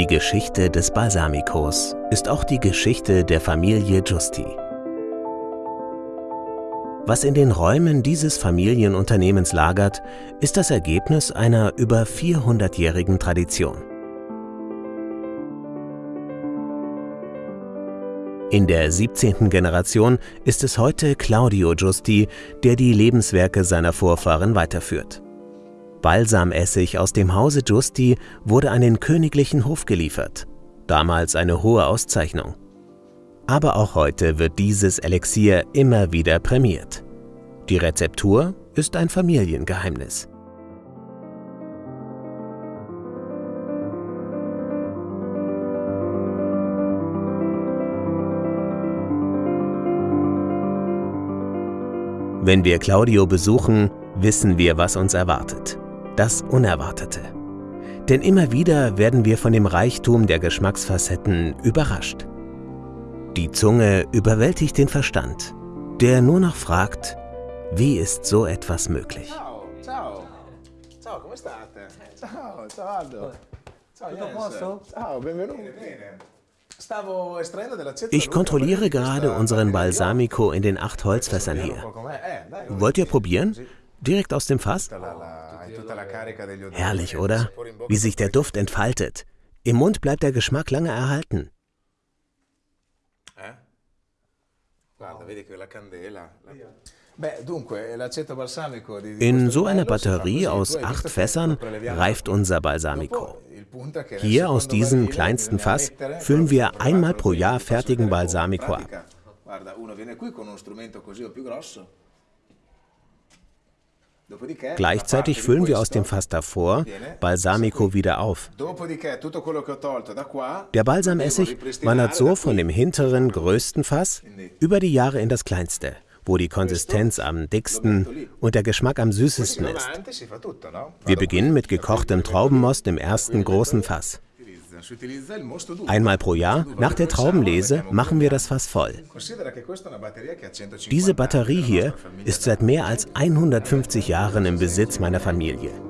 Die Geschichte des Balsamicos ist auch die Geschichte der Familie Giusti. Was in den Räumen dieses Familienunternehmens lagert, ist das Ergebnis einer über 400-jährigen Tradition. In der 17. Generation ist es heute Claudio Giusti, der die Lebenswerke seiner Vorfahren weiterführt. Balsamessig aus dem Hause Giusti wurde an den königlichen Hof geliefert, damals eine hohe Auszeichnung. Aber auch heute wird dieses Elixier immer wieder prämiert. Die Rezeptur ist ein Familiengeheimnis. Wenn wir Claudio besuchen, wissen wir, was uns erwartet das Unerwartete. Denn immer wieder werden wir von dem Reichtum der Geschmacksfacetten überrascht. Die Zunge überwältigt den Verstand, der nur noch fragt, wie ist so etwas möglich? Ciao, ciao. Ciao, come state? Ciao, ciao Aldo. Ciao, Jens. Ciao, benvenuto. Ich kontrolliere gerade unseren Balsamico in den acht Holzfässern hier. Wollt ihr probieren? Direkt aus dem Fass? Herrlich, oder? Wie sich der Duft entfaltet. Im Mund bleibt der Geschmack lange erhalten. In so einer Batterie aus acht Fässern reift unser Balsamico. Hier aus diesem kleinsten Fass füllen wir einmal pro Jahr fertigen Balsamico ab. Gleichzeitig füllen wir aus dem Fass davor Balsamico wieder auf. Der Balsamessig wandert so von dem hinteren, größten Fass über die Jahre in das kleinste, wo die Konsistenz am dicksten und der Geschmack am süßesten ist. Wir beginnen mit gekochtem Traubenmost im ersten großen Fass. Einmal pro Jahr, nach der Traubenlese, machen wir das Fass voll. Diese Batterie hier ist seit mehr als 150 Jahren im Besitz meiner Familie.